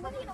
私は。